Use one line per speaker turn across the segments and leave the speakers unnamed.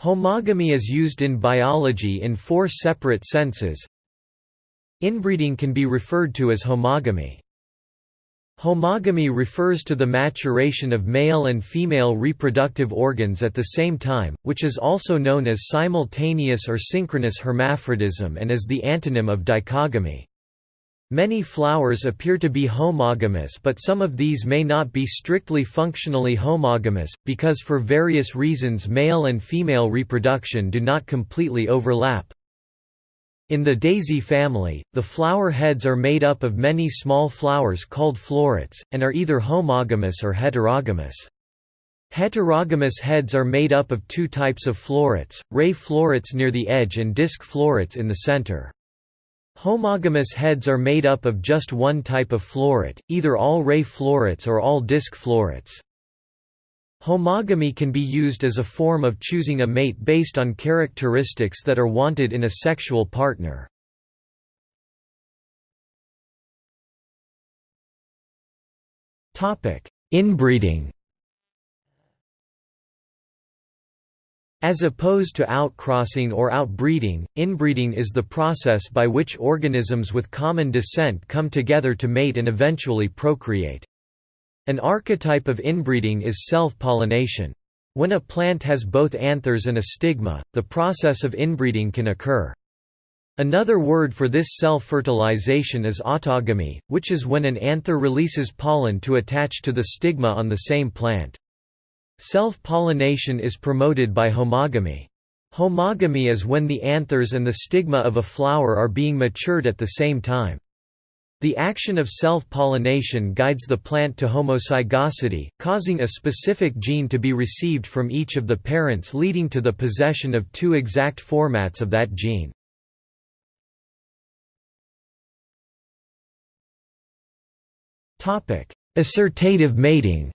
Homogamy is used in biology in four separate senses. Inbreeding can be referred to as homogamy. Homogamy refers to the maturation of male and female reproductive organs at the same time, which is also known as simultaneous or synchronous hermaphrodism and is the antonym of dichogamy. Many flowers appear to be homogamous but some of these may not be strictly functionally homogamous, because for various reasons male and female reproduction do not completely overlap. In the daisy family, the flower heads are made up of many small flowers called florets, and are either homogamous or heterogamous. Heterogamous heads are made up of two types of florets, ray florets near the edge and disc florets in the center. Homogamous heads are made up of just one type of floret, either all ray florets or all disc florets. Homogamy can be used as a form of choosing a mate based on characteristics that are wanted in a sexual partner. Inbreeding As opposed to outcrossing or outbreeding, inbreeding is the process by which organisms with common descent come together to mate and eventually procreate. An archetype of inbreeding is self-pollination. When a plant has both anthers and a stigma, the process of inbreeding can occur. Another word for this self-fertilization is autogamy, which is when an anther releases pollen to attach to the stigma on the same plant. Self-pollination is promoted by homogamy. Homogamy is when the anthers and the stigma of a flower are being matured at the same time. The action of self-pollination guides the plant to homozygosity, causing a specific gene to be received from each of the parents leading to the possession of two exact formats of that gene. Assortative mating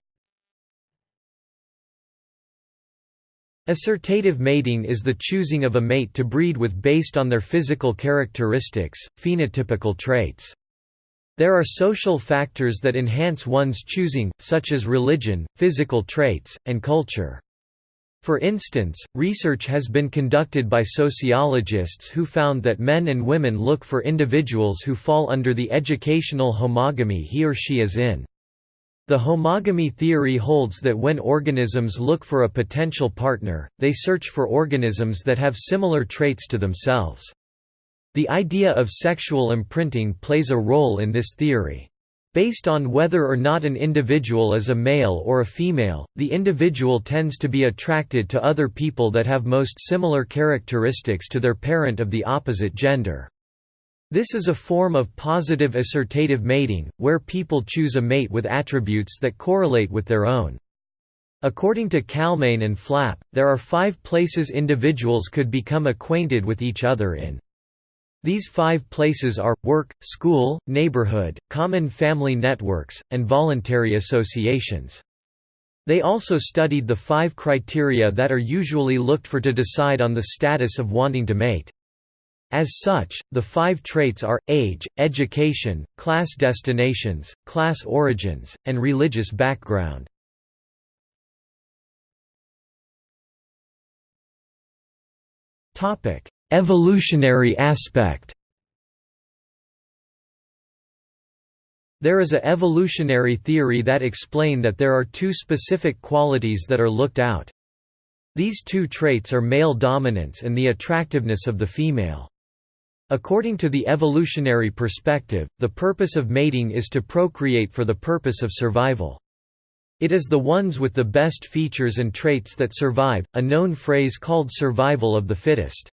Assortative mating is the choosing of a mate to breed with based on their physical characteristics, phenotypical traits. There are social factors that enhance one's choosing, such as religion, physical traits, and culture. For instance, research has been conducted by sociologists who found that men and women look for individuals who fall under the educational homogamy he or she is in. The homogamy theory holds that when organisms look for a potential partner, they search for organisms that have similar traits to themselves. The idea of sexual imprinting plays a role in this theory. Based on whether or not an individual is a male or a female, the individual tends to be attracted to other people that have most similar characteristics to their parent of the opposite gender. This is a form of positive assortative mating, where people choose a mate with attributes that correlate with their own. According to Kalmijn and Flap, there are five places individuals could become acquainted with each other in these five places are, work, school, neighborhood, common family networks, and voluntary associations. They also studied the five criteria that are usually looked for to decide on the status of wanting to mate. As such, the five traits are, age, education, class destinations, class origins, and religious background. Evolutionary aspect There is a evolutionary theory that explain that there are two specific qualities that are looked out. These two traits are male dominance and the attractiveness of the female. According to the evolutionary perspective, the purpose of mating is to procreate for the purpose of survival. It is the ones with the best features and traits that survive, a known phrase called survival of the fittest.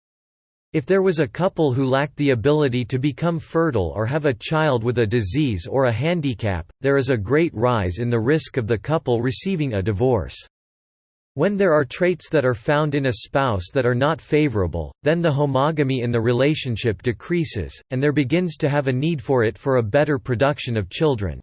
If there was a couple who lacked the ability to become fertile or have a child with a disease or a handicap, there is a great rise in the risk of the couple receiving a divorce. When there are traits that are found in a spouse that are not favorable, then the homogamy in the relationship decreases, and there begins to have a need for it for a better production of children.